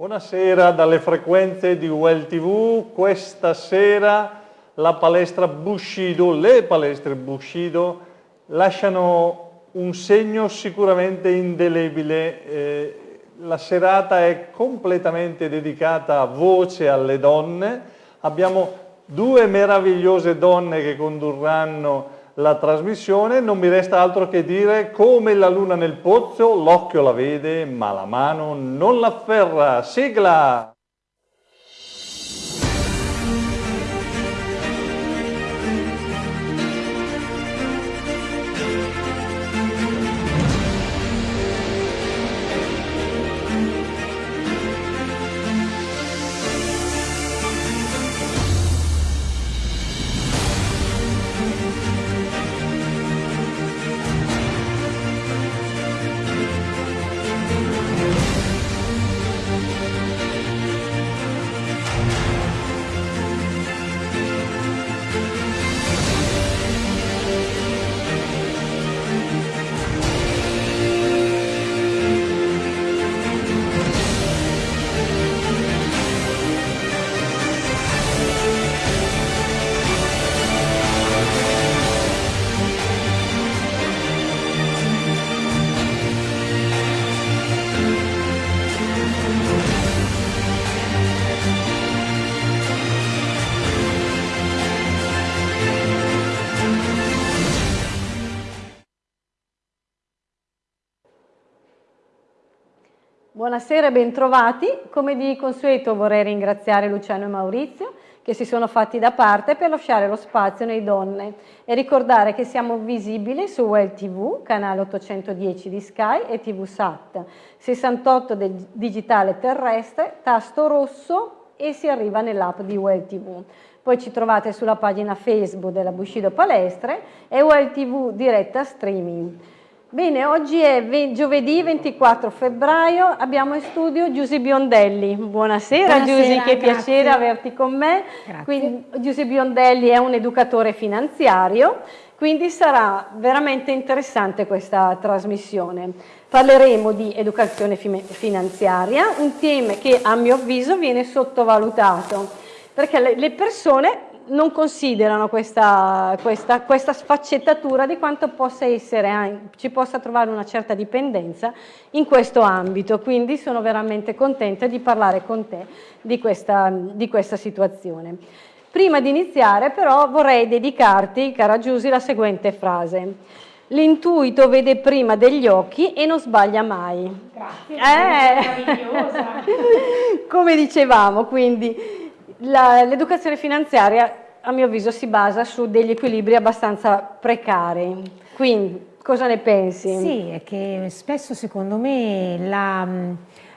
Buonasera dalle frequenze di UL TV, questa sera la palestra Bushido, le palestre Bushido lasciano un segno sicuramente indelebile. Eh, la serata è completamente dedicata a voce alle donne, abbiamo due meravigliose donne che condurranno la trasmissione, non mi resta altro che dire come la luna nel pozzo, l'occhio la vede ma la mano non l'afferra. Sigla! Buonasera e bentrovati. Come di consueto vorrei ringraziare Luciano e Maurizio che si sono fatti da parte per lasciare lo spazio nei donne e ricordare che siamo visibili su Well TV, canale 810 di Sky e TV Sat, 68 del digitale terrestre, tasto rosso e si arriva nell'app di Well TV. Poi ci trovate sulla pagina Facebook della Bushido Palestre e Well TV diretta streaming. Bene, oggi è giovedì 24 febbraio, abbiamo in studio Giusy Biondelli. Buonasera, Buonasera Giusy, che grazie. piacere averti con me. Quindi, Giusy Biondelli è un educatore finanziario, quindi sarà veramente interessante questa trasmissione. Parleremo di educazione finanziaria, un tema che a mio avviso viene sottovalutato, perché le persone non considerano questa, questa, questa, sfaccettatura di quanto possa essere, ci possa trovare una certa dipendenza in questo ambito, quindi sono veramente contenta di parlare con te di questa, di questa situazione. Prima di iniziare però vorrei dedicarti, cara Giusy, la seguente frase. L'intuito vede prima degli occhi e non sbaglia mai. Grazie, eh. meravigliosa. Come dicevamo, quindi l'educazione finanziaria a mio avviso si basa su degli equilibri abbastanza precari. Quindi cosa ne pensi? Sì, è che spesso secondo me la,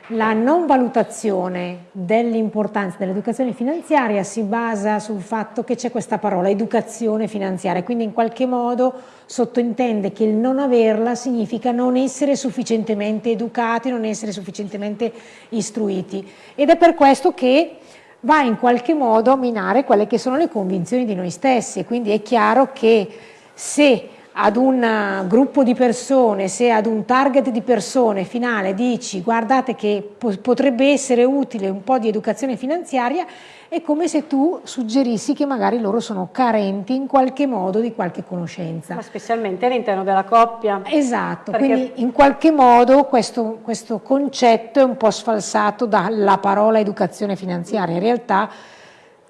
la non valutazione dell'importanza dell'educazione finanziaria si basa sul fatto che c'è questa parola educazione finanziaria, quindi in qualche modo sottintende che il non averla significa non essere sufficientemente educati, non essere sufficientemente istruiti ed è per questo che va in qualche modo a minare quelle che sono le convinzioni di noi stessi. Quindi è chiaro che se ad un eh, gruppo di persone, se ad un target di persone finale dici guardate che potrebbe essere utile un po' di educazione finanziaria, è come se tu suggerissi che magari loro sono carenti in qualche modo di qualche conoscenza. Ma specialmente all'interno della coppia. Esatto, Perché... quindi in qualche modo questo, questo concetto è un po' sfalsato dalla parola educazione finanziaria. In realtà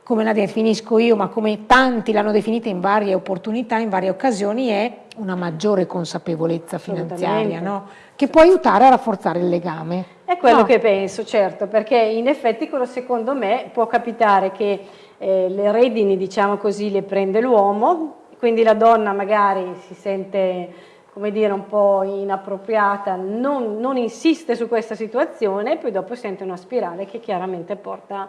come la definisco io, ma come tanti l'hanno definita in varie opportunità, in varie occasioni, è una maggiore consapevolezza finanziaria, no? che può aiutare a rafforzare il legame. È quello no. che penso, certo, perché in effetti quello secondo me può capitare che eh, le redini, diciamo così, le prende l'uomo, quindi la donna magari si sente come dire, un po' inappropriata, non, non insiste su questa situazione e poi dopo sente una spirale che chiaramente porta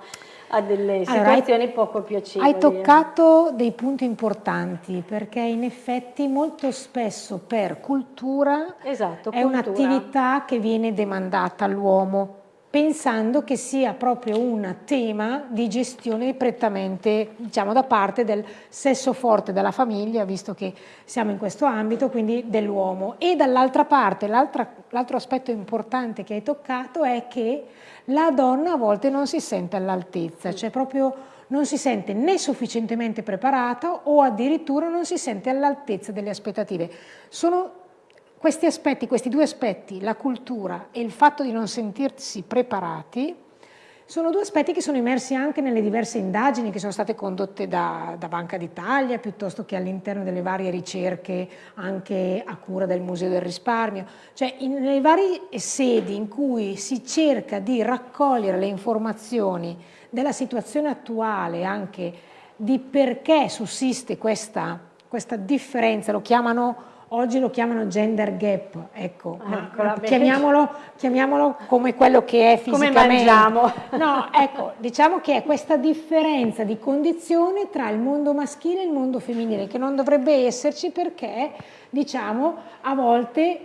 a delle situazioni allora, poco piacevoli. Hai toccato dei punti importanti perché in effetti molto spesso per cultura esatto, è un'attività che viene demandata all'uomo pensando che sia proprio un tema di gestione prettamente diciamo, da parte del sesso forte della famiglia, visto che siamo in questo ambito, quindi dell'uomo. E dall'altra parte, l'altro aspetto importante che hai toccato è che la donna a volte non si sente all'altezza, cioè proprio non si sente né sufficientemente preparata o addirittura non si sente all'altezza delle aspettative. Sono questi aspetti, questi due aspetti, la cultura e il fatto di non sentirsi preparati, sono due aspetti che sono emersi anche nelle diverse indagini che sono state condotte da, da Banca d'Italia, piuttosto che all'interno delle varie ricerche anche a cura del Museo del Risparmio, cioè nelle varie sedi in cui si cerca di raccogliere le informazioni della situazione attuale, anche di perché sussiste questa, questa differenza, lo chiamano oggi lo chiamano gender gap, ecco, ecco chiamiamolo, chiamiamolo, come quello che è fisicamente. Come mangiamo. No, ecco, diciamo che è questa differenza di condizione tra il mondo maschile e il mondo femminile, che non dovrebbe esserci perché, diciamo, a volte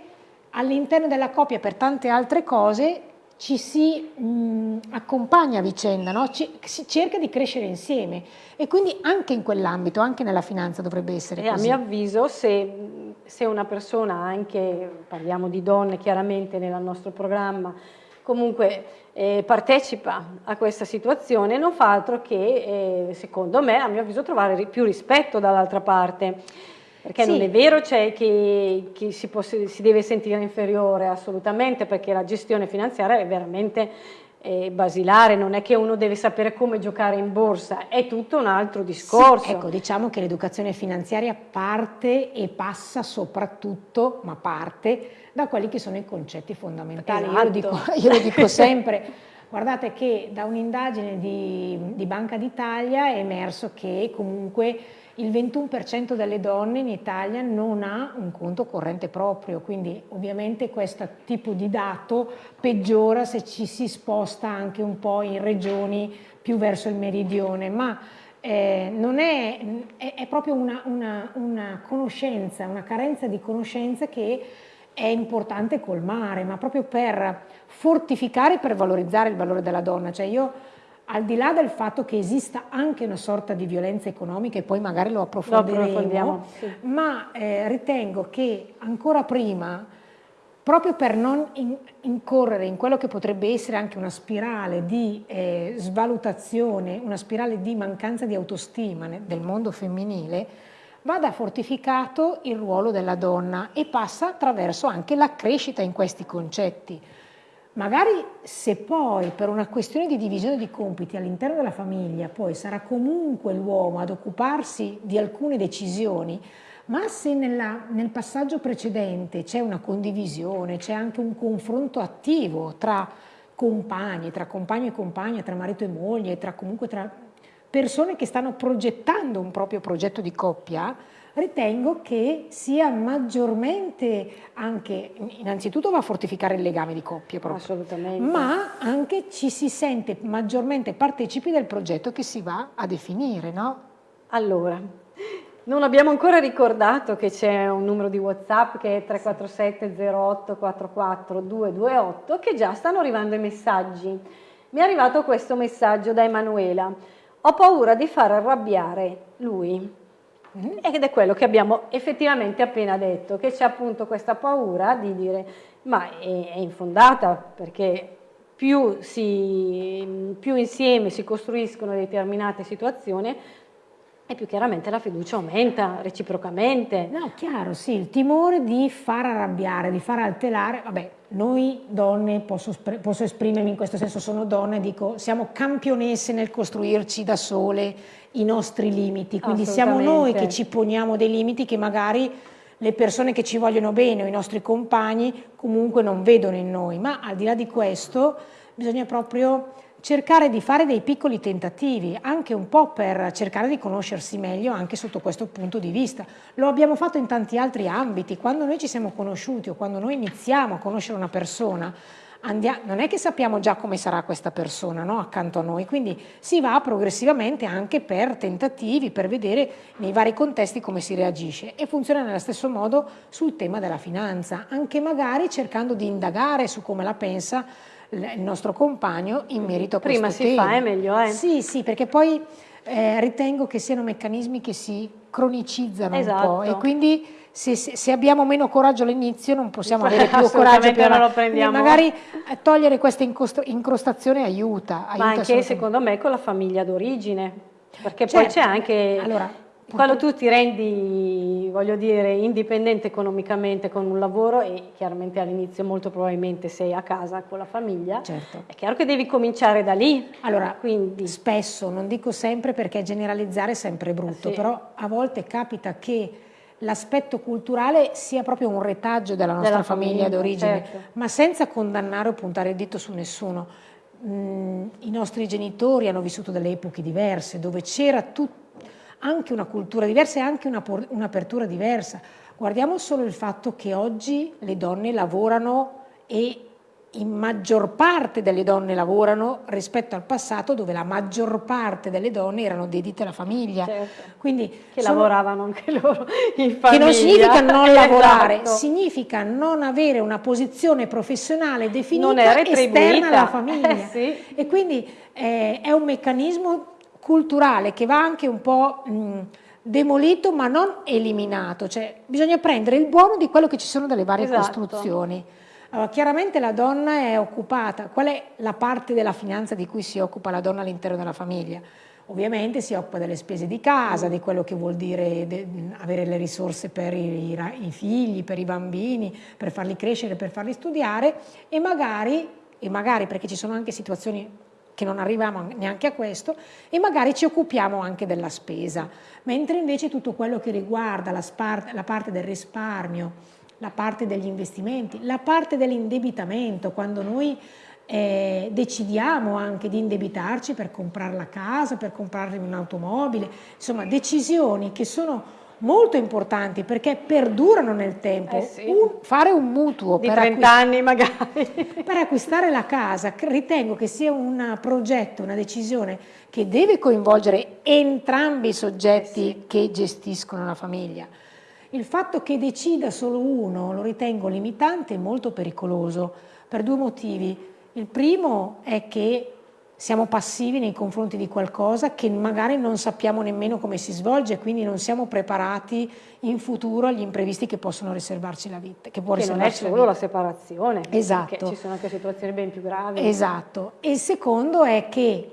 all'interno della coppia per tante altre cose ci si mh, accompagna a vicenda, no? ci, si cerca di crescere insieme e quindi anche in quell'ambito, anche nella finanza dovrebbe essere e così. A mio avviso se, se, una persona, anche parliamo di donne chiaramente nel nostro programma, comunque eh, partecipa a questa situazione non fa altro che, eh, secondo me, a mio avviso, trovare più rispetto dall'altra parte. Perché sì. non è vero cioè, che, che si, può, si, deve sentire inferiore assolutamente, perché la gestione finanziaria è veramente eh, basilare, non è che uno deve sapere come giocare in borsa, è tutto un altro discorso. Sì, ecco, diciamo che l'educazione finanziaria parte e passa soprattutto, ma parte, da quelli che sono i concetti fondamentali. Esatto. Io, lo dico, io lo dico sempre. Guardate che da un'indagine di, di Banca d'Italia è emerso che comunque il 21% delle donne in Italia non ha un conto corrente proprio, quindi ovviamente questo tipo di dato peggiora se ci si sposta anche un po' in regioni più verso il meridione, ma eh, non è, è, è proprio una, una, una, conoscenza, una carenza di conoscenze che è importante colmare, ma proprio per fortificare e per valorizzare il valore della donna. Cioè io al di là del fatto che esista anche una sorta di violenza economica e poi magari lo approfondiremo, sì. ma eh, ritengo che ancora prima, proprio per non in, incorrere in quello che potrebbe essere anche una spirale di eh, svalutazione, una spirale di mancanza di autostima del mondo femminile, vada fortificato il ruolo della donna e passa attraverso anche la crescita in questi concetti. Magari se poi per una questione di divisione di compiti all'interno della famiglia poi sarà comunque l'uomo ad occuparsi di alcune decisioni, ma se nella, nel passaggio precedente c'è una condivisione, c'è anche un confronto attivo tra compagni, tra compagno e compagna, tra marito e moglie, tra comunque tra persone che stanno progettando un proprio progetto di coppia, ritengo che sia maggiormente anche, innanzitutto va a fortificare il legame di coppia proprio, Assolutamente. ma anche ci si sente maggiormente partecipi del progetto che si va a definire, no? Allora, non abbiamo ancora ricordato che c'è un numero di WhatsApp che è 347 08 44 228 che già stanno arrivando i messaggi. Mi è arrivato questo messaggio da Emanuela. Ho paura di far arrabbiare lui. Ed è quello che abbiamo effettivamente appena detto, che c'è appunto questa paura di dire ma è, è infondata perché più, si, più insieme si costruiscono determinate situazioni e più chiaramente la fiducia aumenta reciprocamente. No, chiaro, sì, il timore di far arrabbiare, di far alterare, vabbè, noi donne, posso, posso esprimermi in questo senso, sono donne, dico, siamo campionesse nel costruirci da sole i nostri limiti, quindi siamo noi che ci poniamo dei limiti che magari le persone che ci vogliono bene o i nostri compagni comunque non vedono in noi, ma al di là di questo bisogna proprio cercare di fare dei piccoli tentativi, anche un po' per cercare di conoscersi meglio anche sotto questo punto di vista. Lo abbiamo fatto in tanti altri ambiti, quando noi ci siamo conosciuti o quando noi iniziamo a conoscere una persona, Andiamo, non è che sappiamo già come sarà questa persona no? accanto a noi, quindi si va progressivamente anche per tentativi, per vedere nei vari contesti come si reagisce e funziona nello stesso modo sul tema della finanza, anche magari cercando di indagare su come la pensa il nostro compagno in merito a Prima questo si tema. fa è meglio, eh? Sì, sì, perché poi eh, ritengo che siano meccanismi che si cronicizzano Esatto. un po' e quindi se, se- abbiamo meno coraggio all'inizio non possiamo avere più coraggio per non lo prendiamo. magari eh, togliere questa incrostazione aiuta, aiuta Ma anche secondo me con la famiglia d'origine, perché poi Certo. c'è anche... Allora, quando tu ti rendi, voglio dire, indipendente economicamente con un lavoro e chiaramente all'inizio molto probabilmente sei a casa con la famiglia, Certo. è chiaro che devi cominciare da lì. Allora, Quindi, spesso, non dico sempre perché generalizzare è sempre brutto, Sì. però a volte capita che l'aspetto culturale sia proprio un retaggio della nostra Della famiglia, famiglia, d'origine, certo. ma senza condannare o puntare il dito su nessuno. Mm, I nostri genitori hanno vissuto delle epoche diverse, dove c'era tut- anche una cultura diversa e anche un'apertura diversa. Guardiamo solo il fatto che oggi le donne lavorano e in maggior parte delle donne lavorano rispetto al passato dove la maggior parte delle donne erano dedite alla famiglia. Certo. Quindi che sono- lavoravano anche loro in che famiglia. non significa non lavorare, Esatto. significa non avere una posizione professionale definita esterna alla famiglia. Eh, sì. E quindi eh, è un meccanismo culturale che va anche un po' mh, demolito ma non eliminato, cioè bisogna prendere il buono di quello che ci sono dalle varie Esatto. costruzioni. Allora, chiaramente la donna è occupata, qual è la parte della finanza di cui si occupa la donna all'interno della famiglia? Ovviamente si occupa delle spese di casa, di quello che vuol dire avere le risorse per i, i figli, per i bambini, per farli crescere, per farli studiare e magari, e magari perché ci sono anche situazioni che non arriviamo neanche a questo, e magari ci occupiamo anche della spesa, mentre invece tutto quello che riguarda la, la parte del risparmio, la parte degli investimenti, la parte dell'indebitamento, quando noi eh, decidiamo anche di indebitarci per comprare la casa, per comprare un'automobile, insomma decisioni che sono molto importanti perché perdurano nel tempo. Eh sì. Un- fare un mutuo Di per 30 acquist- anni magari. per acquistare la casa ritengo che sia un progetto, una decisione che deve coinvolgere entrambi i soggetti che gestiscono la famiglia. Il fatto che decida solo uno lo ritengo limitante e molto pericoloso per due motivi. Il primo è che siamo passivi nei confronti di qualcosa che magari non sappiamo nemmeno come si svolge, quindi non siamo preparati in futuro agli imprevisti che possono riservarci la vita. Che, può Che non è riservarci la solo vita. la separazione, Esatto. perché ci sono anche situazioni ben più gravi. Esatto. E il secondo è che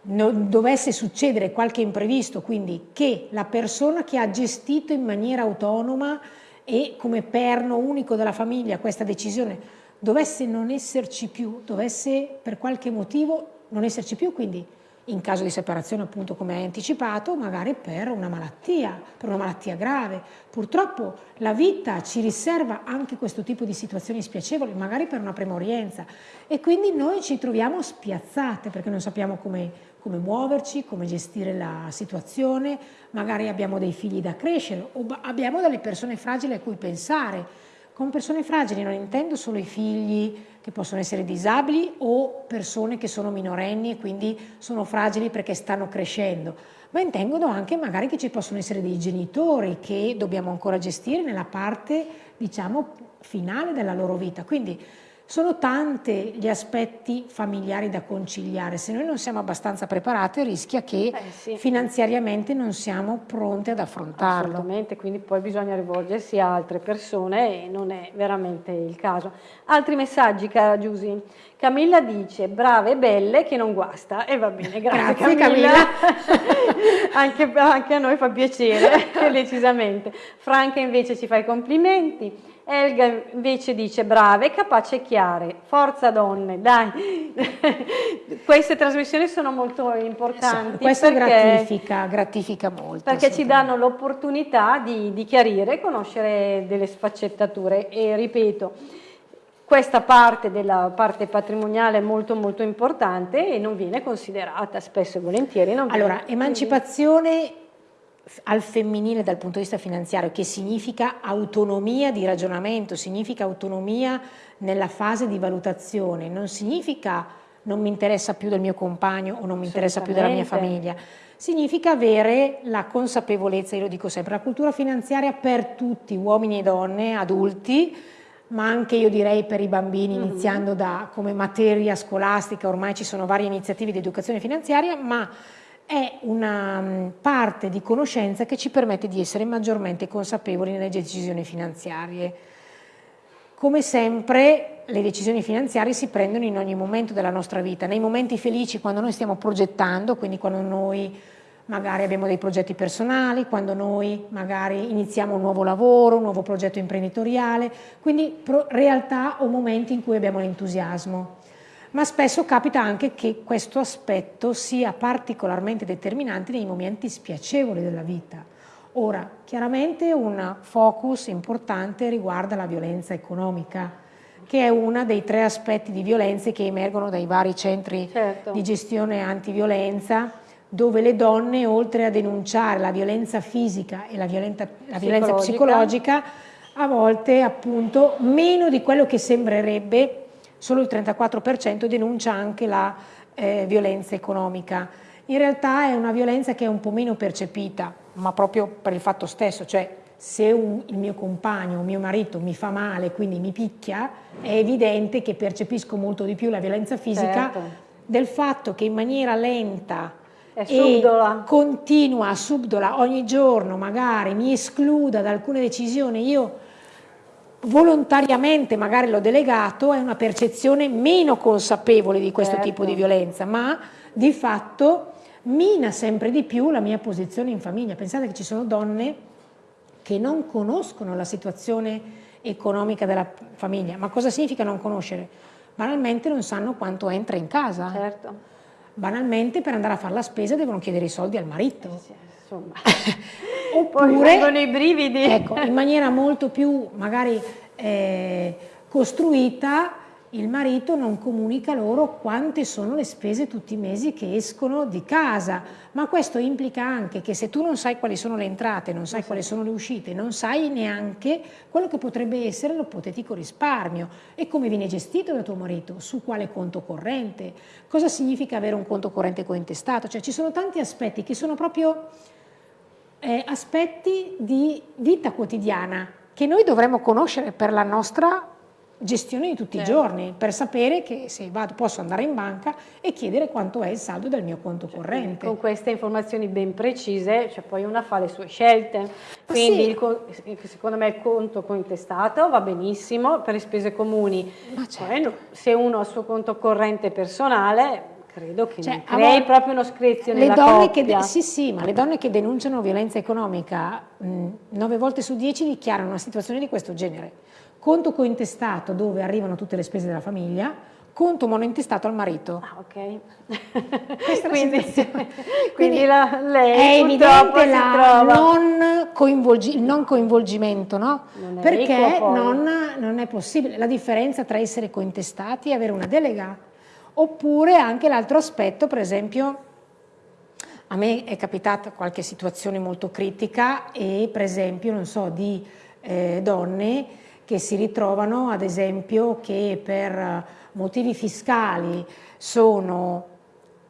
dovesse succedere qualche imprevisto, quindi che la persona che ha gestito in maniera autonoma e come perno unico della famiglia questa decisione dovesse non esserci più, dovesse per qualche motivo non esserci più, quindi in caso di separazione appunto come hai anticipato, magari per una malattia, per una malattia grave. Purtroppo la vita ci riserva anche questo tipo di situazioni spiacevoli, magari per una premorienza e quindi noi ci troviamo spiazzate perché non sappiamo come, come muoverci, come gestire la situazione, magari abbiamo dei figli da crescere o abbiamo delle persone fragili a cui pensare. Con persone fragili non intendo solo i figli che possono essere disabili o persone che sono minorenni e quindi sono fragili perché stanno crescendo, ma intendo anche magari che ci possono essere dei genitori che dobbiamo ancora gestire nella parte, diciamo, finale della loro vita. Quindi sono tanti gli aspetti familiari da conciliare, se noi non siamo abbastanza preparati rischia che Eh, sì. finanziariamente non siamo pronti ad affrontarlo. Assolutamente, quindi poi bisogna rivolgersi a altre persone e non è veramente il caso. Altri messaggi, cara Giusy. Camilla dice, brave e belle che non guasta. E va bene, grazie, Grazie, Camilla. anche, anche a noi fa piacere, decisamente. Franca invece ci fa i complimenti. Elga invece dice brave, capace e chiare, forza donne, dai. Queste trasmissioni sono molto importanti. Questo gratifica, gratifica molto. perché ci danno l'opportunità di, di chiarire e conoscere delle sfaccettature e ripeto, questa parte della parte patrimoniale è molto molto importante e non viene considerata spesso e volentieri. Allora, emancipazione al femminile dal punto di vista finanziario, che significa autonomia di ragionamento, significa autonomia nella fase di valutazione, non significa non mi interessa più del mio compagno o non mi interessa più della mia famiglia. Significa avere la consapevolezza, io lo dico sempre, la cultura finanziaria per tutti, uomini e donne, adulti, ma anche io direi per i bambini, mm -hmm. iniziando da come materia scolastica, ormai ci sono varie iniziative di educazione finanziaria, ma è una mm, parte di conoscenza che ci permette di essere maggiormente consapevoli nelle decisioni finanziarie. Come sempre le decisioni finanziarie si prendono in ogni momento della nostra vita, nei momenti felici quando noi stiamo progettando, quindi quando noi magari abbiamo dei progetti personali, quando noi magari iniziamo un nuovo lavoro, un nuovo progetto imprenditoriale, quindi realtà o momenti in cui abbiamo l'entusiasmo ma spesso capita anche che questo aspetto sia particolarmente determinante nei momenti spiacevoli della vita. Ora, chiaramente un focus importante riguarda la violenza economica, che è uno dei tre aspetti di violenze che emergono dai vari centri certo. di gestione antiviolenza, dove le donne, oltre a denunciare la violenza fisica e la, violenta, la violenza psicologica, a volte appunto meno di quello che sembrerebbe solo il 34% denuncia anche la eh, violenza economica. In realtà è una violenza che è un po' meno percepita, ma proprio per il fatto stesso, cioè se un, il mio compagno, il mio marito mi fa male, quindi mi picchia, è evidente che percepisco molto di più la violenza fisica certo. del fatto che in maniera lenta e continua, subdola, ogni giorno magari mi escluda da alcune decisioni, io volontariamente magari l'ho delegato, è una percezione meno consapevole di questo certo. tipo di violenza, ma di fatto mina sempre di più la mia posizione in famiglia. Pensate che ci sono donne che non conoscono la situazione economica della famiglia. Ma cosa significa non conoscere? Banalmente non sanno quanto entra in casa. Certo. Banalmente per andare a fare la spesa devono chiedere i soldi al marito. Sì, insomma. Oppure, Poi i brividi. Ecco, in maniera molto più magari eh, costruita, il marito non comunica loro quante sono le spese tutti i mesi che escono di casa, ma questo implica anche che se tu non sai quali sono le entrate, non sai quali sono le uscite, non sai neanche quello che potrebbe essere l'ipotetico risparmio. E come viene gestito da tuo marito, su quale conto corrente, cosa significa avere un conto corrente cointestato, cioè ci sono tanti aspetti che sono proprio eh, aspetti di vita quotidiana che noi dovremmo conoscere per la nostra gestione di tutti certo. i giorni, per sapere che se vado posso andare in banca e chiedere quanto è il saldo del mio conto cioè, corrente. Con queste informazioni ben precise, cioè poi una fa le sue scelte. Quindi sì. il, secondo me il conto cointestato va benissimo per le spese comuni. Certo. Poi, se uno ha il suo conto corrente personale credo che cioè, crei proprio uno screzio nella donne che Sì, sì, ma le donne che denunciano violenza economica, mh, 9 volte su 10 dichiarano una situazione di questo genere. Conto cointestato dove arrivano tutte le spese della famiglia, conto monointestato al marito. Ah, ok. quindi, quindi la, lei è evidente la non coinvolgi, il non coinvolgimento, no? Non Perché non, non, è possibile. La differenza tra essere cointestati e avere una delega Oppure anche l'altro aspetto, per esempio, a me è capitata qualche situazione molto critica e per esempio, non so, di eh, donne che si ritrovano ad esempio che per motivi fiscali sono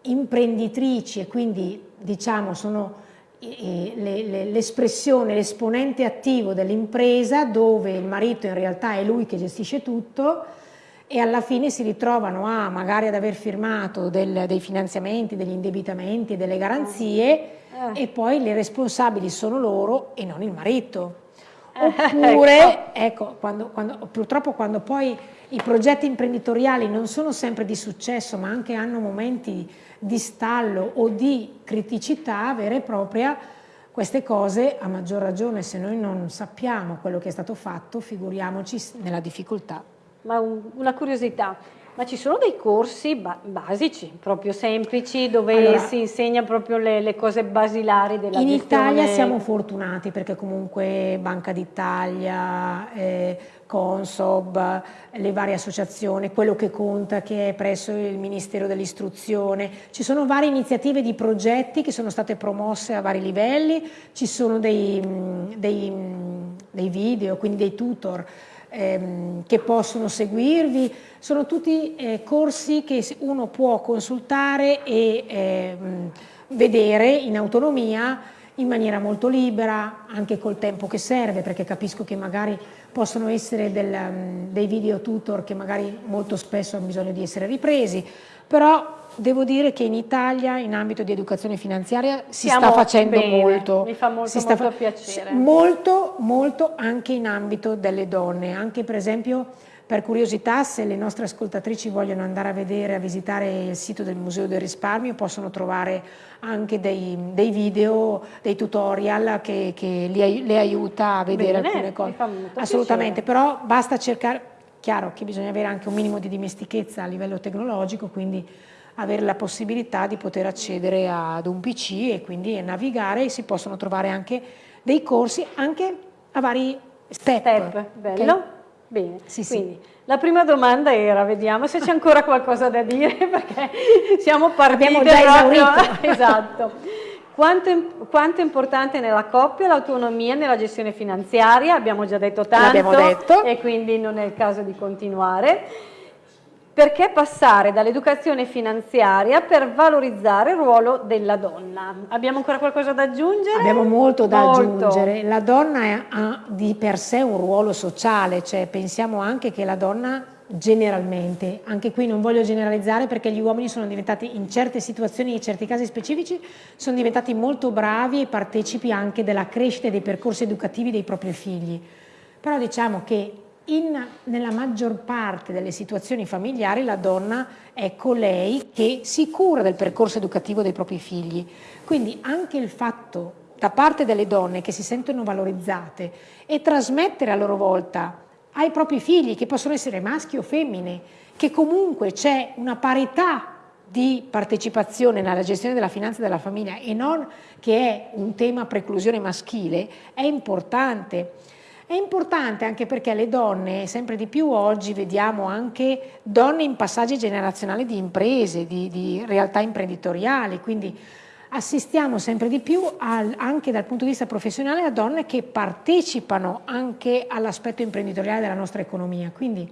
imprenditrici e quindi diciamo sono l'espressione, l'esponente attivo dell'impresa dove il marito in realtà è lui che gestisce tutto e alla fine si ritrovano a magari ad aver firmato del, dei finanziamenti, degli indebitamenti, delle garanzie eh. e poi le responsabili sono loro e non il marito. Eh, Oppure, ecco, ecco quando, quando, purtroppo quando poi i progetti imprenditoriali non sono sempre di successo ma anche hanno momenti di stallo o di criticità vera e propria, queste cose a maggior ragione se noi non sappiamo quello che è stato fatto, figuriamoci nella difficoltà ma un, una curiosità, ma ci sono dei corsi ba basici, proprio semplici, dove allora, si insegna proprio le, le, cose basilari della in gestione? In Italia siamo fortunati perché comunque Banca d'Italia, eh, Consob, le varie associazioni, quello che conta che è presso il Ministero dell'Istruzione, ci sono varie iniziative di progetti che sono state promosse a vari livelli, ci sono dei, dei, dei video, quindi dei tutor ehm, che possono seguirvi, sono tutti eh, corsi che uno può consultare e ehm, vedere in autonomia in maniera molto libera, anche col tempo che serve, perché capisco che magari possono essere del, um, dei video tutor che magari molto spesso hanno bisogno di essere ripresi, però devo dire che in Italia in ambito di educazione finanziaria si Siamo sta facendo bene, molto. Mi fa molto, molto piacere. Molto, molto anche in ambito delle donne, anche per esempio per curiosità, se le nostre ascoltatrici vogliono andare a vedere, a visitare il sito del Museo del Risparmio, possono trovare anche dei, dei video, dei tutorial che, che li, le aiuta a vedere Bene, alcune cose. piacere. Assolutamente, però basta cercare, chiaro che bisogna avere anche un minimo di dimestichezza a livello tecnologico, quindi avere la possibilità di poter accedere ad un PC e quindi navigare e si possono trovare anche dei corsi anche a vari step. Step, bello. Okay? Bene, sì, quindi sì. la prima domanda era, vediamo se c'è ancora qualcosa da dire perché siamo partiti proprio, esatto. Quanto, quanto, è importante nella coppia l'autonomia nella gestione finanziaria? Abbiamo già detto tanto detto. e quindi non è il caso di continuare. Perché passare dall'educazione finanziaria per valorizzare il ruolo della donna? Abbiamo ancora qualcosa da aggiungere? Abbiamo molto da molto. aggiungere. La donna ha di per sé un ruolo sociale, cioè pensiamo anche che la donna generalmente, anche qui non voglio generalizzare perché gli uomini sono diventati in certe situazioni, in certi casi specifici, sono diventati molto bravi e partecipi anche della crescita dei percorsi educativi dei propri figli. Però diciamo che in, nella maggior parte delle situazioni familiari la donna è colei che si cura del percorso educativo dei propri figli. Quindi anche il fatto da parte delle donne che si sentono valorizzate e trasmettere a loro volta ai propri figli, che possono essere maschi o femmine, che comunque c'è una parità di partecipazione nella gestione della finanza della famiglia e non che è un tema preclusione maschile, è importante. È importante anche perché le donne, sempre di più oggi, vediamo anche donne in passaggi generazionali di imprese, di, di realtà imprenditoriali, quindi assistiamo sempre di più al, anche dal punto di vista professionale a donne che partecipano anche all'aspetto imprenditoriale della nostra economia. Quindi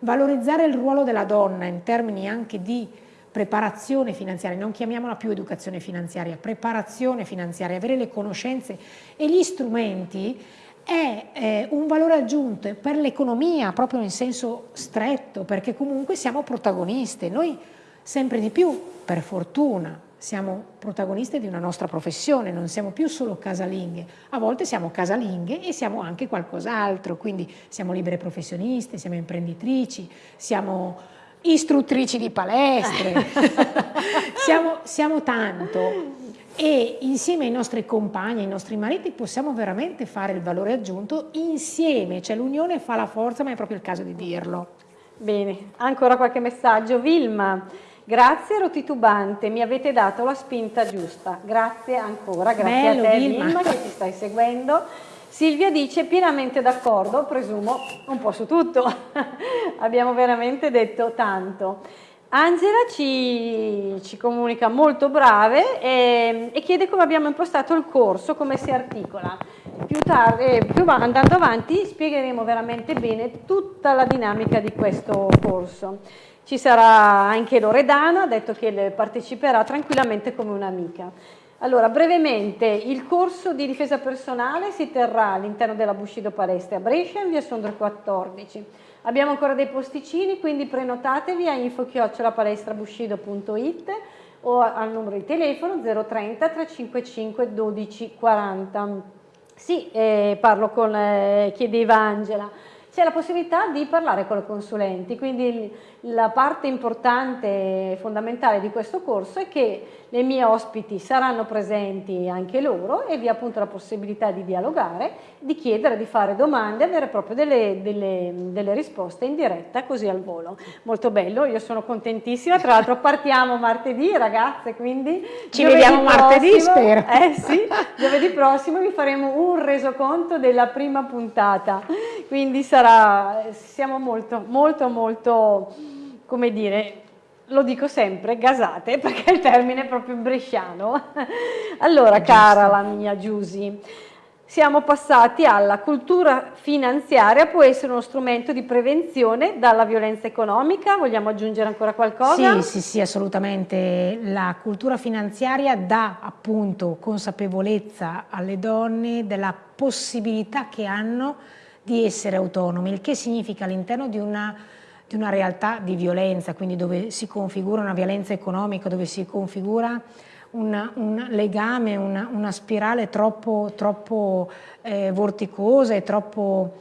valorizzare il ruolo della donna in termini anche di preparazione finanziaria, non chiamiamola più educazione finanziaria, preparazione finanziaria, avere le conoscenze e gli strumenti è eh, un valore aggiunto per l'economia proprio in senso stretto perché comunque siamo protagoniste, noi sempre di più per fortuna siamo protagoniste di una nostra professione, non siamo più solo casalinghe, a volte siamo casalinghe e siamo anche qualcos'altro, quindi siamo libere professioniste, siamo imprenditrici, siamo istruttrici di palestre, siamo, siamo tanto e insieme ai nostri compagni, ai nostri mariti possiamo veramente fare il valore aggiunto insieme, cioè l'unione fa la forza ma è proprio il caso di dirlo. Bene, ancora qualche messaggio. Vilma, grazie ero titubante, mi avete dato la spinta giusta, grazie ancora, grazie Bello, a te Vilma. Vilma che ci stai seguendo. Silvia dice pienamente d'accordo, presumo un po' su tutto, abbiamo veramente detto tanto. Angela ci, ci, comunica molto brave e, e, chiede come abbiamo impostato il corso, come si articola. Più tardi, più andando avanti, spiegheremo veramente bene tutta la dinamica di questo corso. Ci sarà anche Loredana, ha detto che parteciperà tranquillamente come un'amica. Allora, brevemente, il corso di difesa personale si terrà all'interno della Bushido Palestra a Brescia in via Sondro 14. Abbiamo ancora dei posticini, quindi prenotatevi a info-palestrabushido.it o al numero di telefono 030 355 12 40. Sì, eh, parlo con, eh, chiedeva Angela c'è la possibilità di parlare con i consulenti, quindi la parte importante e fondamentale di questo corso è che le mie ospiti saranno presenti anche loro e vi appunto la possibilità di dialogare, di chiedere, di fare domande, avere proprio delle, delle, delle risposte in diretta così al volo. Molto bello, io sono contentissima, tra l'altro partiamo martedì ragazze, quindi ci vediamo martedì spero. Eh sì, giovedì prossimo vi faremo un resoconto della prima puntata, quindi sarà, siamo molto molto molto come dire, lo dico sempre, gasate, perché il termine è proprio bresciano. allora, cara la mia Giusy, siamo passati alla cultura finanziaria, può essere uno strumento di prevenzione dalla violenza economica, vogliamo aggiungere ancora qualcosa? Sì, sì, sì, assolutamente. La cultura finanziaria dà appunto consapevolezza alle donne della possibilità che hanno di essere autonomi, il che significa all'interno di una, di una realtà di violenza, quindi dove si configura una violenza economica, dove si configura una, un legame, una, una, spirale troppo, troppo eh, vorticosa e troppo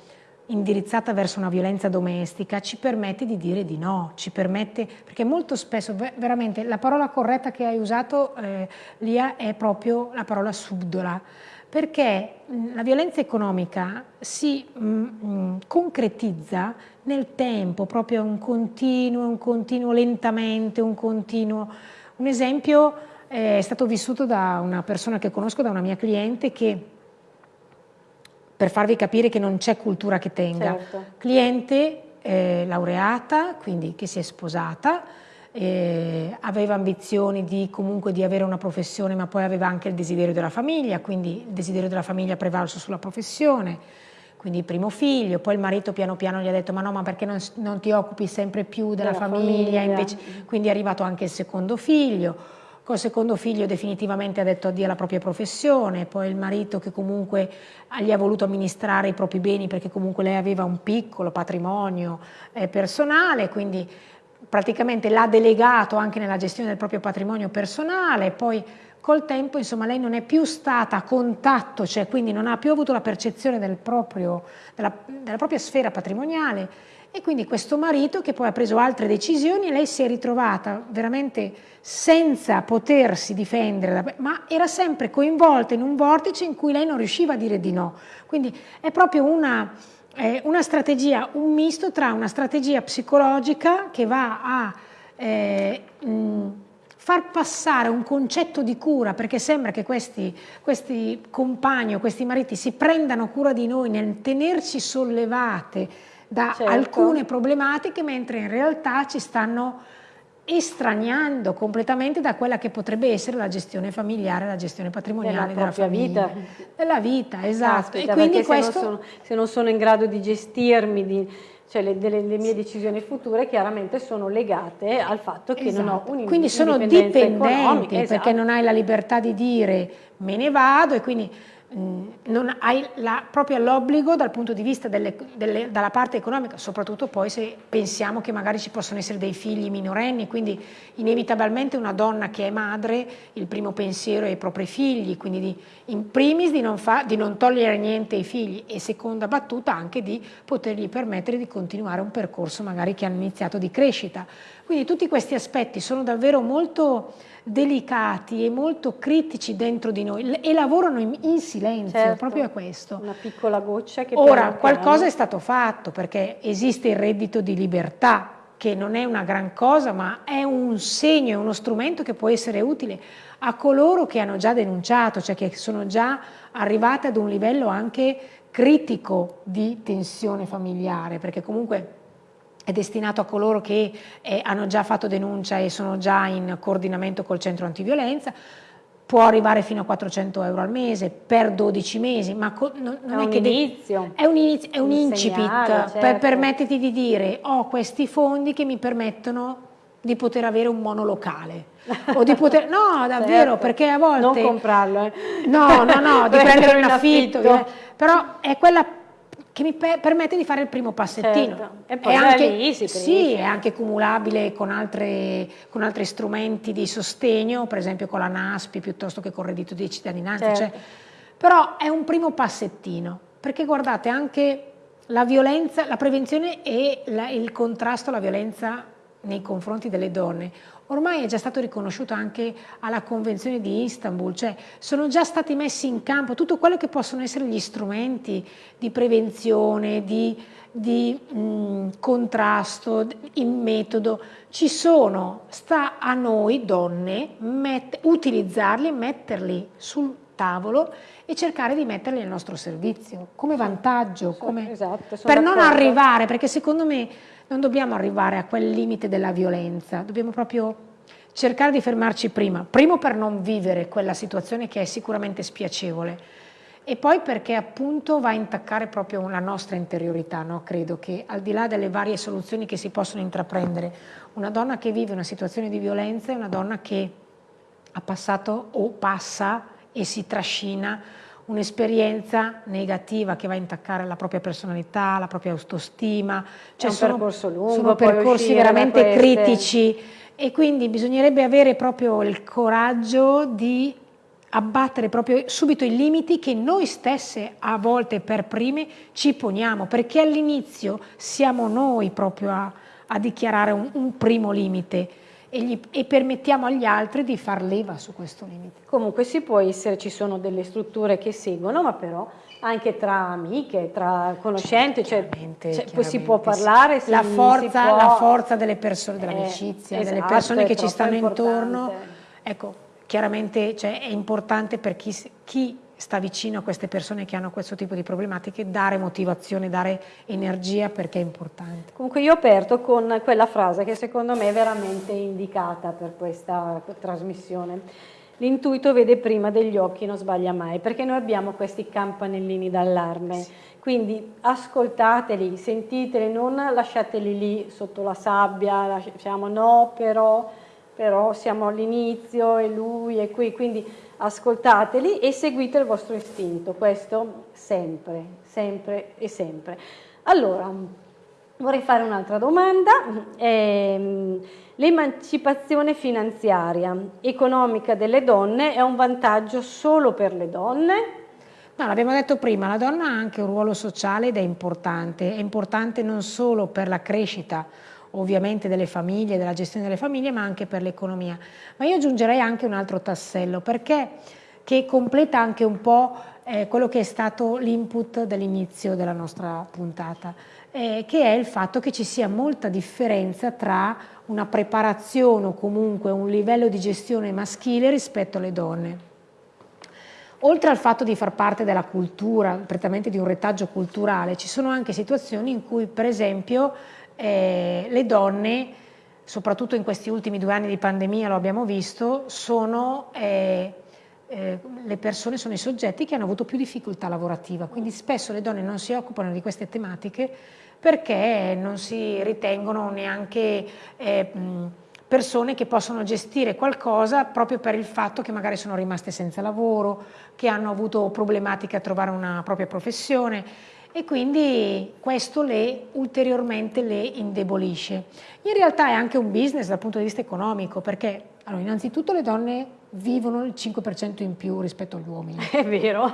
indirizzata verso una violenza domestica ci permette di dire di no, ci permette, perché molto spesso, veramente, la parola corretta che hai usato, eh, Lia, è proprio la parola subdola, perché la violenza economica si mh, mh, concretizza nel tempo, proprio un continuo, un continuo lentamente, un continuo. Un esempio è stato vissuto da una persona che conosco, da una mia cliente che per farvi capire che non c'è cultura che tenga. Certo. Cliente eh, laureata, quindi che si è sposata, eh, aveva ambizioni di comunque di avere una professione, ma poi aveva anche il desiderio della famiglia, quindi il desiderio della famiglia prevalso sulla professione, quindi il primo figlio, poi il marito piano piano gli ha detto ma no, ma perché non, non ti occupi sempre più della, della famiglia, famiglia. Invece, quindi è arrivato anche il secondo figlio, Col secondo figlio definitivamente ha detto addio alla propria professione, poi il marito che comunque gli ha voluto amministrare i propri beni perché comunque lei aveva un piccolo patrimonio eh, personale, quindi praticamente l'ha delegato anche nella gestione del proprio patrimonio personale, poi col tempo insomma lei non è più stata a contatto, cioè quindi non ha più avuto la percezione del proprio, della, della propria sfera patrimoniale e quindi questo marito che poi ha preso altre decisioni e lei si è ritrovata veramente senza potersi difendere, ma era sempre coinvolta in un vortice in cui lei non riusciva a dire di no. Quindi è proprio una, eh, una strategia, un misto tra una strategia psicologica che va a eh, mh, far passare un concetto di cura, perché sembra che questi, questi compagni o questi mariti si prendano cura di noi nel tenerci sollevate, da certo. alcune problematiche, mentre in realtà ci stanno estraniando completamente da quella che potrebbe essere la gestione familiare, la gestione patrimoniale della, della vita. Della vita, esatto. Caspita, e quindi questo... se, non sono, se non sono in grado di gestirmi, di, cioè le, delle, le, mie decisioni future chiaramente sono legate al fatto che esatto. non ho esatto. un Quindi sono dipendenti esatto. perché non hai la libertà di dire me ne vado e quindi non hai la, proprio l'obbligo dal punto di vista delle, delle, dalla parte economica, soprattutto poi se pensiamo che magari ci possono essere dei figli minorenni, quindi inevitabilmente una donna che è madre, il primo pensiero è ai propri figli, quindi di, in primis di non, fa, di non togliere niente ai figli e seconda battuta anche di potergli permettere di continuare un percorso magari che hanno iniziato di crescita. Quindi tutti questi aspetti sono davvero molto delicati e molto critici dentro di noi e lavorano in, in silenzio, certo, proprio a questo. Una piccola goccia che... Ora, qualcosa è stato fatto perché esiste il reddito di libertà, che non è una gran cosa, ma è un segno, è uno strumento che può essere utile a coloro che hanno già denunciato, cioè che sono già arrivate ad un livello anche critico di tensione familiare, perché comunque è destinato a coloro che eh, hanno già fatto denuncia e sono già in coordinamento col centro antiviolenza, può arrivare fino a 400 euro al mese per 12 mesi, ma non, non è, è, che inizio, è un inizio, è un, un incipit segnale, certo. per permetterti di dire ho questi fondi che mi permettono di poter avere un monolocale o di poter no davvero certo. perché a volte non comprarlo eh. no no no di prendere in affitto, affitto. però è quella che mi per permette di fare il primo passettino. Certo. E poi è anche, si sì, è anche cumulabile con, altre, con, altri strumenti di sostegno, per esempio con la NASPI piuttosto che con il reddito di cittadinanza. Certo. Cioè, però è un primo passettino, perché guardate anche la violenza, la prevenzione e la, il contrasto alla violenza nei confronti delle donne. Ormai è già stato riconosciuto anche alla Convenzione di Istanbul, cioè sono già stati messi in campo tutto quello che possono essere gli strumenti di prevenzione, di, di mh, contrasto, in metodo, ci sono, sta a noi donne utilizzarli e metterli sul tavolo e cercare di metterli al nostro servizio. Come vantaggio, come, esatto, per non arrivare, perché secondo me non dobbiamo arrivare a quel limite della violenza, dobbiamo proprio cercare di fermarci prima, primo per non vivere quella situazione che è sicuramente spiacevole e poi perché appunto va a intaccare proprio la nostra interiorità, no? credo che al di là delle varie soluzioni che si possono intraprendere, una donna che vive una situazione di violenza è una donna che ha passato o passa e si trascina un'esperienza negativa che va a intaccare la propria personalità, la propria autostima. Cioè sono, percorso lungo, sono percorsi veramente critici e quindi bisognerebbe avere proprio il coraggio di abbattere proprio subito i limiti che noi stesse a volte per prime ci poniamo, perché all'inizio siamo noi proprio a, a dichiarare un, un, primo limite e, gli, e, permettiamo agli altri di far leva su questo limite. Comunque si può essere, ci sono delle strutture che seguono, ma però anche tra amiche, tra conoscenti, cioè, cioè poi si può parlare. Si, la, forza, può... la forza delle persone, dell'amicizia, eh, esatto, delle persone che ci stanno intorno. Ecco, chiaramente cioè, è importante per chi, chi, sta vicino a queste persone che hanno questo tipo di problematiche dare motivazione, dare energia perché è importante. Comunque io ho aperto con quella frase che secondo me è veramente indicata per questa trasmissione. L'intuito vede prima degli occhi, non sbaglia mai, perché noi abbiamo questi campanellini d'allarme. Sì. Quindi ascoltateli, sentiteli, non lasciateli lì sotto la sabbia, diciamo no, però però siamo all'inizio e lui è qui, quindi ascoltateli e seguite il vostro istinto, questo sempre, sempre e sempre. Allora, vorrei fare un'altra domanda. Eh, L'emancipazione finanziaria economica delle donne è un vantaggio solo per le donne? No, l'abbiamo detto prima, la donna ha anche un ruolo sociale ed è importante, è importante non solo per la crescita ovviamente delle famiglie, della gestione delle famiglie, ma anche per l'economia. Ma io aggiungerei anche un altro tassello, perché che completa anche un po' eh, quello che è stato l'input dell'inizio della nostra puntata, eh, che è il fatto che ci sia molta differenza tra una preparazione o comunque un livello di gestione maschile rispetto alle donne. Oltre al fatto di far parte della cultura, prettamente di un retaggio culturale, ci sono anche situazioni in cui, per esempio, eh, le donne, soprattutto in questi ultimi due anni di pandemia lo abbiamo visto, sono eh, eh, le persone, sono i soggetti che hanno avuto più difficoltà lavorativa, quindi spesso le donne non si occupano di queste tematiche perché non si ritengono neanche eh, persone che possono gestire qualcosa proprio per il fatto che magari sono rimaste senza lavoro, che hanno avuto problematiche a trovare una propria professione e quindi questo le, ulteriormente le indebolisce. In realtà è anche un business dal punto di vista economico perché allora, innanzitutto le donne vivono il 5% in più rispetto agli uomini. È vero.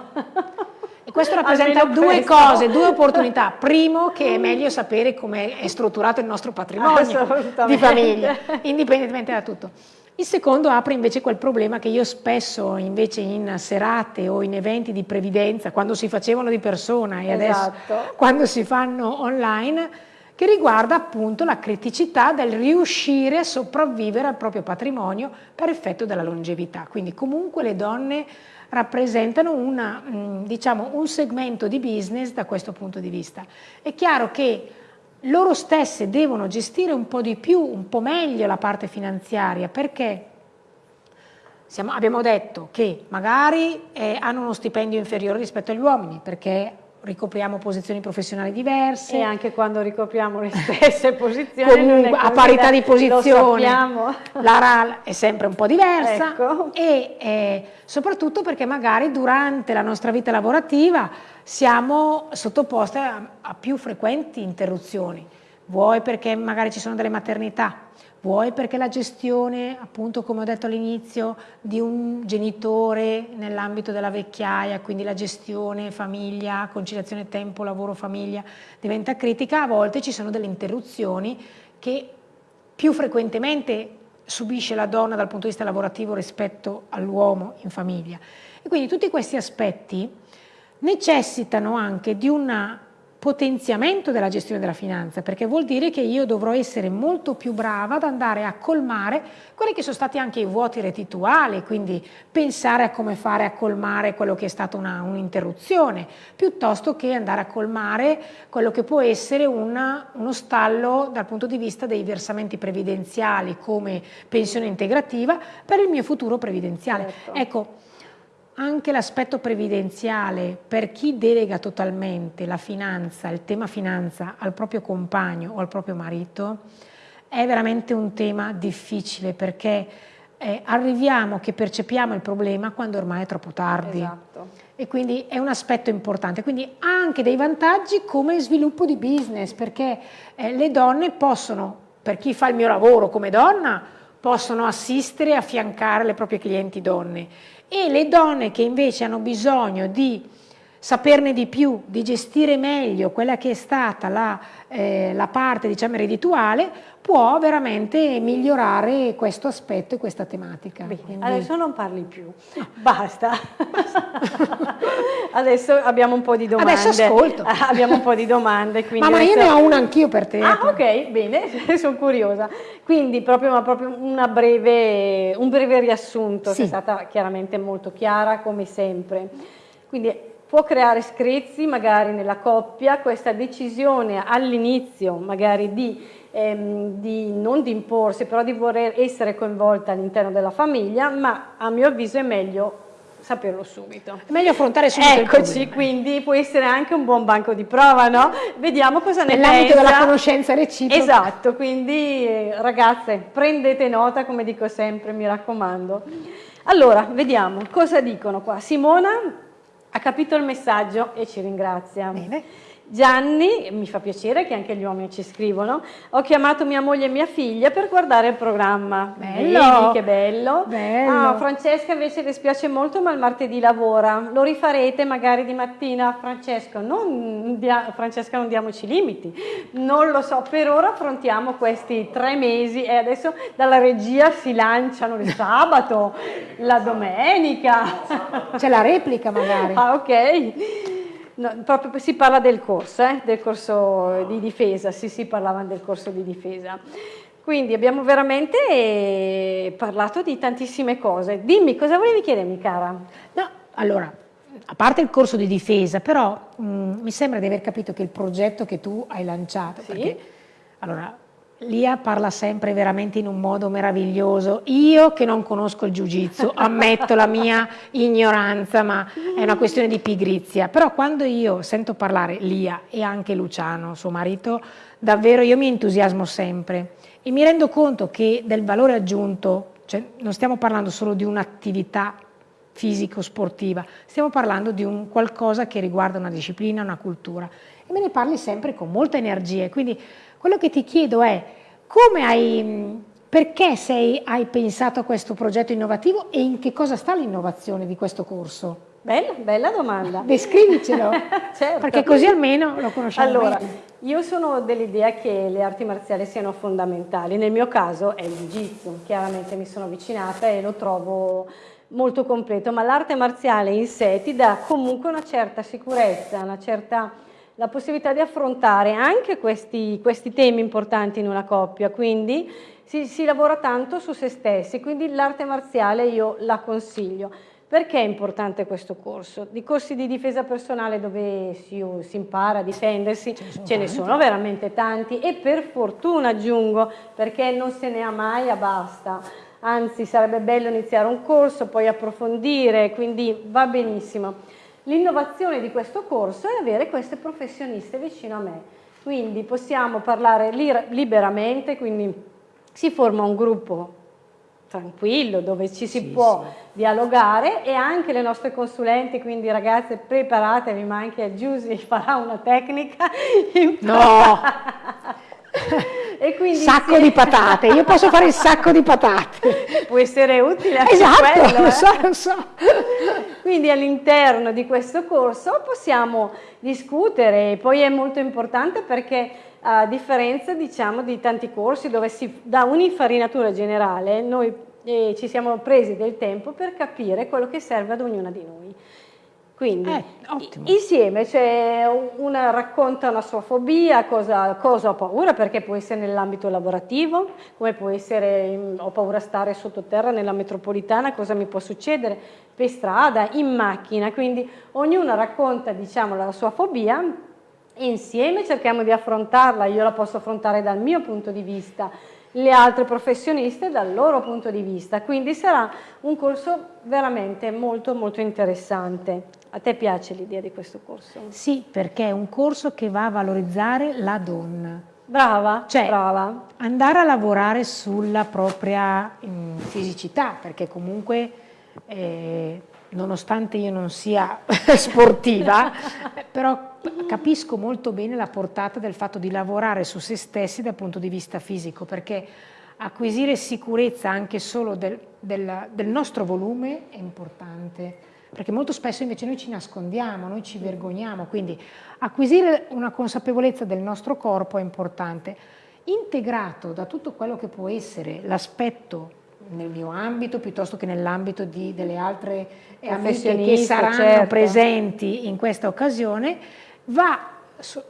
E questo rappresenta due questo. cose, due opportunità. Primo, che è meglio sapere come è strutturato il nostro patrimonio di famiglia, indipendentemente da tutto. Il secondo apre invece quel problema che io spesso invece in serate o in eventi di previdenza, quando si facevano di persona e esatto. adesso quando si fanno online, che riguarda appunto la criticità del riuscire a sopravvivere al proprio patrimonio per effetto della longevità. Quindi comunque le donne rappresentano una, mm, diciamo, un segmento di business da questo punto di vista. È chiaro che loro stesse devono gestire un po' di più, un po' meglio la parte finanziaria perché siamo, abbiamo detto che magari eh, hanno uno stipendio inferiore rispetto agli uomini perché ricopriamo posizioni professionali diverse. E anche quando ricopriamo le stesse posizioni. Comunque, a parità di posizione, la RAL è sempre un po' diversa ecco. e eh, soprattutto perché magari durante la nostra vita lavorativa siamo sottoposte a, a più frequenti interruzioni, vuoi perché magari ci sono delle maternità, vuoi perché la gestione, appunto come ho detto all'inizio, di un genitore nell'ambito della vecchiaia, quindi la gestione famiglia, conciliazione tempo, lavoro, famiglia, diventa critica, a volte ci sono delle interruzioni che più frequentemente subisce la donna dal punto di vista lavorativo rispetto all'uomo in famiglia. E quindi tutti questi aspetti necessitano anche di una potenziamento della gestione della finanza, perché vuol dire che io dovrò essere molto più brava ad andare a colmare quelli che sono stati anche i vuoti rettituali, quindi pensare a come fare a colmare quello che è stata un'interruzione, piuttosto che andare a colmare quello che può essere una, uno stallo dal punto di vista dei versamenti previdenziali come pensione integrativa per il mio futuro previdenziale. Certo. Ecco, anche l'aspetto previdenziale per chi delega totalmente la finanza, il tema finanza al proprio compagno o al proprio marito è veramente un tema difficile perché eh, arriviamo che percepiamo il problema quando ormai è troppo tardi. Esatto. E quindi è un aspetto importante. Quindi ha anche dei vantaggi come sviluppo di business, perché eh, le donne possono, per chi fa il mio lavoro come donna, possono assistere e affiancare le proprie clienti donne. E le donne che invece hanno bisogno di saperne di più, di gestire meglio quella che è stata la, eh, la parte diciamo, reddituale, può veramente migliorare questo aspetto e questa tematica. Bene, Quindi... Adesso non parli più, basta. adesso abbiamo un po' di domande. Adesso ascolto. abbiamo un po' di domande. Ma, ma io ne ho una anch'io per te. Ah, ok, bene, sono curiosa. Quindi proprio, proprio breve, un breve riassunto, sì. è stata chiaramente molto chiara come sempre. Quindi può creare screzi magari nella coppia, questa decisione all'inizio magari di, ehm, di, non di imporsi, però di voler essere coinvolta all'interno della famiglia, ma a mio avviso è meglio saperlo subito. È meglio affrontare subito Eccoci, quindi può essere anche un buon banco di prova, no? Vediamo cosa ne pensa. Nell'ambito della conoscenza reciproca. Esatto, quindi eh, ragazze, prendete nota, come dico sempre, mi raccomando. Allora, vediamo cosa dicono qua. Simona ha capito il messaggio e ci ringrazia. Bene. Gianni, mi fa piacere che anche gli uomini ci scrivono, ho chiamato mia moglie e mia figlia per guardare il programma. Bello! Vedi, che bello. bello. Ah, Francesca invece le spiace molto ma il martedì lavora. Lo rifarete magari di mattina, Francesco? Non dia, Francesca non diamoci limiti. Non lo so, per ora affrontiamo questi tre mesi e adesso dalla regia si lanciano il sabato, la domenica. C'è la replica magari. Ah, ok. No, proprio si parla del corso, eh? del corso di difesa, sì sì parlavano del corso di difesa. Quindi abbiamo veramente eh, parlato di tantissime cose. Dimmi, cosa volevi chiedermi cara? No, allora, a parte il corso di difesa, però mh, mm, mi sembra di aver capito che il progetto che tu hai lanciato, sì? perché, allora, Lia parla sempre veramente in un modo meraviglioso. Io che non conosco il jiu-jitsu, ammetto la mia ignoranza, ma è una questione di pigrizia. Però quando io sento parlare Lia e anche Luciano, suo marito, davvero io mi entusiasmo sempre e mi rendo conto che del valore aggiunto, cioè non stiamo parlando solo di un'attività fisico-sportiva, stiamo parlando di un qualcosa che riguarda una disciplina, una cultura. E me ne parli sempre con molta energia. Quindi quello che ti chiedo è come hai, perché sei, hai pensato a questo progetto innovativo e in che cosa sta l'innovazione di questo corso? Bella, bella domanda. Descrivicelo, certo. perché così almeno lo conosciamo Allora, meglio. io sono dell'idea che le arti marziali siano fondamentali. Nel mio caso è il jiu-jitsu, chiaramente mi sono avvicinata e lo trovo molto completo, ma l'arte marziale in sé ti dà comunque una certa sicurezza, una certa la possibilità di affrontare anche questi, questi temi importanti in una coppia, quindi si, si lavora tanto su se stessi, quindi l'arte marziale io la consiglio. Perché è importante questo corso? Di corsi di difesa personale dove si, si impara a difendersi ce, ne, ce ne sono veramente tanti e per fortuna aggiungo perché non se ne ha mai a basta. Anzi sarebbe bello iniziare un corso, poi approfondire, quindi va benissimo. L'innovazione di questo corso è avere queste professioniste vicino a me, quindi possiamo parlare liberamente, quindi si forma un gruppo tranquillo dove ci si sì, può sì. dialogare e anche le nostre consulenti, quindi ragazze preparatevi ma anche Giusy farà una tecnica. No! e quindi sacco sì. di patate, io posso fare il sacco di patate. Può essere utile anche esatto, quello. lo eh? so, lo so. Quindi all'interno di questo corso possiamo discutere, poi è molto importante perché a differenza diciamo di tanti corsi dove si dà un'infarinatura generale, noi eh, ci siamo presi del tempo per capire quello che serve ad ognuna di noi. Quindi eh, insieme, cioè una racconta una sua fobia, cosa, cosa ha paura, perché può essere nell'ambito lavorativo, come può essere ho paura a stare sottoterra nella metropolitana, cosa mi può succedere per strada, in macchina, quindi ognuna racconta diciamo, la sua fobia insieme cerchiamo di affrontarla, io la posso affrontare dal mio punto di vista, le altre professioniste dal loro punto di vista, quindi sarà un corso veramente molto molto interessante. A te piace l'idea di questo corso? Sì, perché è un corso che va a valorizzare la donna. Brava, cioè, brava. andare a lavorare sulla propria, fisicità, perché comunque eh, nonostante io non sia sportiva, però capisco molto bene la portata del fatto di lavorare su se stessi dal punto di vista fisico, perché acquisire sicurezza anche solo del, del, del nostro volume è importante, perché molto spesso invece noi ci nascondiamo, noi ci vergogniamo, quindi acquisire una consapevolezza del nostro corpo è importante, integrato da tutto quello che può essere l'aspetto nel mio ambito piuttosto che nell'ambito delle altre amiche che saranno certo. presenti in questa occasione, va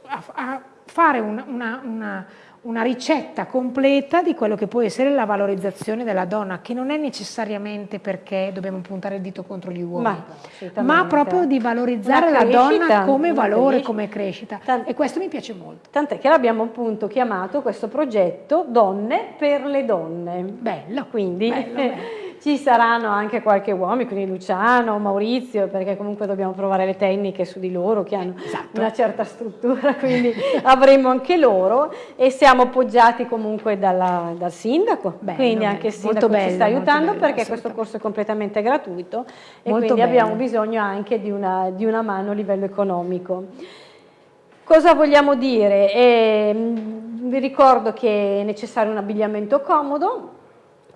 a, a fare una, una, una una ricetta completa di quello che può essere la valorizzazione della donna, che non è necessariamente perché dobbiamo puntare il dito contro gli uomini, ma, ma proprio di valorizzare la donna come valore, crescita. come crescita. Tant e questo mi piace molto. Tant'è che l'abbiamo appunto chiamato questo progetto Donne per le donne. Bello. Quindi bello, bello. ci saranno anche qualche uomo, quindi Luciano, Maurizio, perché comunque dobbiamo provare le tecniche su di loro che hanno esatto. una certa struttura, quindi avremo anche loro e siamo appoggiati comunque dalla, dal sindaco, bello, quindi anche il sindaco bello, ci sta aiutando bello, perché questo corso è completamente gratuito e molto quindi abbiamo bisogno anche di una, di una mano a livello economico. Cosa vogliamo dire? Eh, vi ricordo che è necessario un abbigliamento comodo,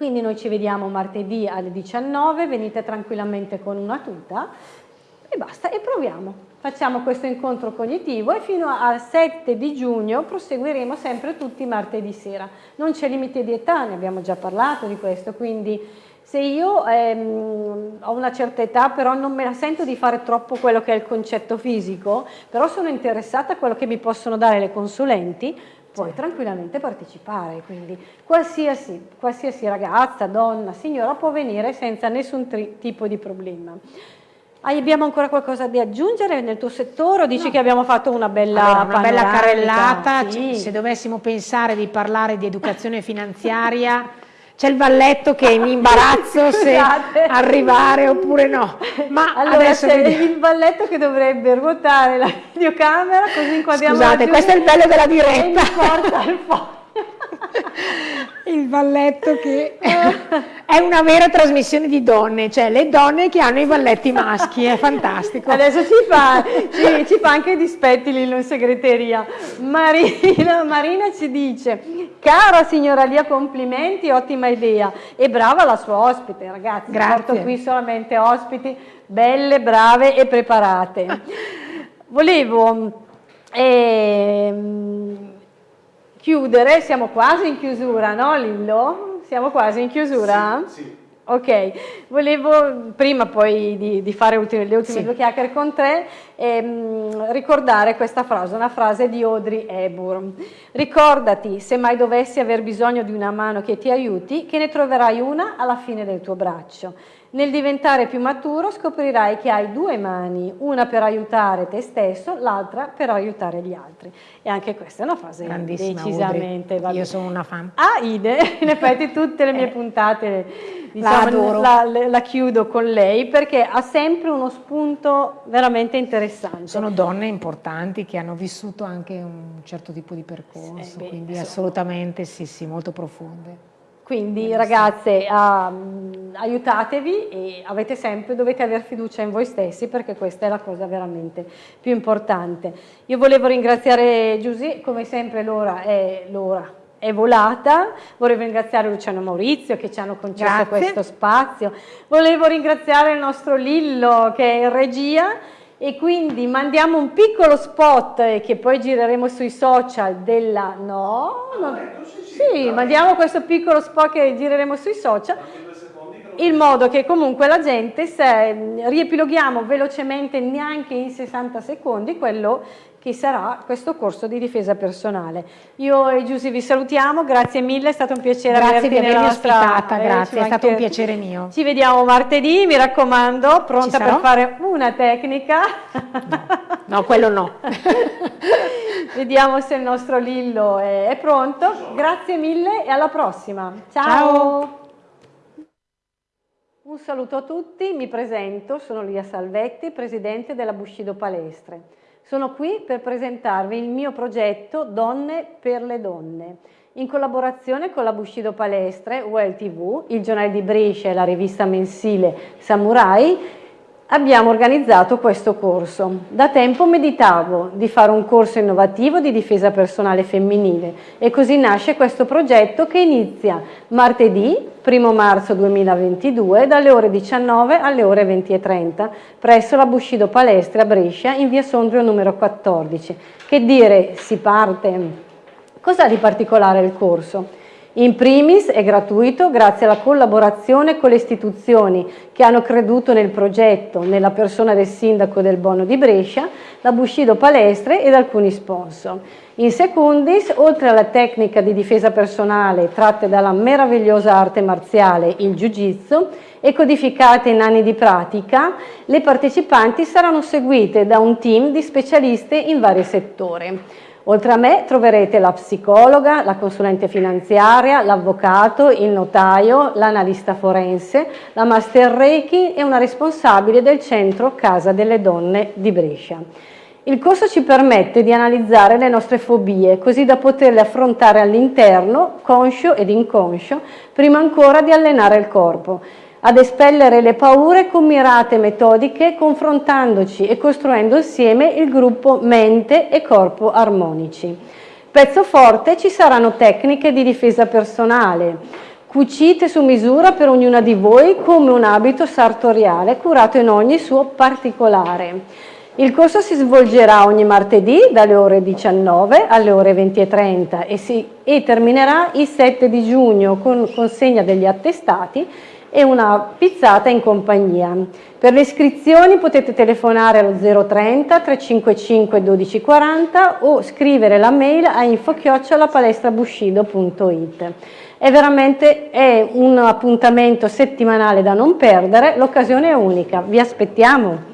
quindi noi ci vediamo martedì alle 19, venite tranquillamente con una tuta e basta e proviamo. Facciamo questo incontro cognitivo e fino al 7 di giugno proseguiremo sempre tutti martedì sera. Non c'è limite di età, ne abbiamo già parlato di questo, quindi se io ehm, ho una certa età però non me la sento di fare troppo quello che è il concetto fisico, però sono interessata a quello che mi possono dare le consulenti, puoi tranquillamente partecipare, quindi qualsiasi, qualsiasi, ragazza, donna, signora può venire senza nessun tipo di problema. Abbiamo ancora qualcosa da aggiungere nel tuo settore o dici no. che abbiamo fatto una bella, allora, una bella carrellata? Sì. Se dovessimo pensare di parlare di educazione finanziaria c'è il valletto che mi imbarazzo se arrivare oppure no. Ma allora c'è il valletto che dovrebbe ruotare la videocamera così inquadriamo Scusate, questo è il bello della diretta. il valletto che è una vera trasmissione di donne, cioè le donne che hanno i valletti maschi, è fantastico. Adesso ci fa, ci, ci fa anche dispetti lì in segreteria. Marina, Marina ci dice, cara signora Lia, complimenti, ottima idea e brava la sua ospite, ragazzi. Grazie. Porto qui solamente ospiti belle, brave e preparate. Volevo... Ehm, chiudere, siamo quasi in chiusura, no Lillo? Siamo quasi in chiusura? Sì, sì. Ok, volevo prima poi di, di fare ultime, le ultime sì. due chiacchiere con te ehm, ricordare questa frase, una frase di Audrey Hepburn. Ricordati, se mai dovessi aver bisogno di una mano che ti aiuti, che ne troverai una alla fine del tuo braccio. Nel diventare più maturo scoprirai che hai due mani, una per aiutare te stesso, l'altra per aiutare gli altri. E anche questa è una frase decisamente valida. Io sono una fan. Ah, Ide, in effetti tutte le mie eh, puntate diciamo, la, la, la, chiudo con lei perché ha sempre uno spunto veramente interessante. Sono donne importanti che hanno vissuto anche un certo tipo di percorso, beh, quindi assolutamente sì, sì, molto profonde. Quindi ragazze um, aiutatevi e avete sempre, dovete avere fiducia in voi stessi perché questa è la cosa veramente più importante. Io volevo ringraziare Giusy, come sempre l'ora è l'ora è volata, volevo ringraziare Luciano Maurizio che ci hanno concesso Grazie. questo spazio, volevo ringraziare il nostro Lillo che è in regia e quindi mandiamo un piccolo spot che poi gireremo sui social della... no, no sì, mandiamo questo piccolo spot che gireremo sui social. In modo che comunque la gente, se riepiloghiamo velocemente neanche in 60 secondi quello che sarà questo corso di difesa personale. Io e Giusy vi salutiamo, grazie mille, è stato un piacere grazie di avermi ospitata, eh, grazie, è stato un piacere mio. Ci vediamo martedì, mi raccomando, pronta per fare una tecnica. No, no quello no. Vediamo se il nostro Lillo è, è pronto. Grazie mille e alla prossima. Ciao. Ciao. Un saluto a tutti, mi presento, sono Lia Salvetti, presidente della Bushido Palestre. Sono qui per presentarvi il mio progetto Donne per le Donne. In collaborazione con la Bushido Palestre, UEL TV, il giornale di Brescia e la rivista mensile Samurai, abbiamo organizzato questo corso. Da tempo meditavo di fare un corso innovativo di difesa personale femminile e così nasce questo progetto che inizia martedì 1 marzo 2022 dalle ore 19 alle ore 20.30 presso la Bushido Palestre a Brescia in via Sondrio numero 14. Che dire, si parte. Cos'ha di particolare il corso? In primis è gratuito grazie alla collaborazione con le istituzioni che hanno creduto nel progetto, nella persona del sindaco del Bono di Brescia, la Bushido Palestre ed alcuni sponsor. In secundis, oltre alla tecnica di difesa personale tratte dalla meravigliosa arte marziale, il Jiu-Jitsu, e codificate in anni di pratica, le partecipanti saranno seguite da un team di specialisti in vari settori. Oltre a me troverete la psicologa, la consulente finanziaria, l'avvocato, il notaio, l'analista forense, la master Reiki e una responsabile del centro Casa delle Donne di Brescia. Il corso ci permette di analizzare le nostre fobie, così da poterle affrontare all'interno, conscio ed inconscio, prima ancora di allenare il corpo ad espellere le paure con mirate metodiche, confrontandoci e costruendo insieme il gruppo mente e corpo armonici. Pezzo forte ci saranno tecniche di difesa personale, cucite su misura per ognuna di voi come un abito sartoriale curato in ogni suo particolare. Il corso si svolgerà ogni martedì dalle ore 19 alle ore 20.30 e, e terminerà il 7 di giugno con consegna degli attestati e una pizzata in compagnia. Per le iscrizioni potete telefonare allo 030 355 1240 o scrivere la mail a info-palestrabushido.it. È veramente è un appuntamento settimanale da non perdere, l'occasione è unica, vi aspettiamo!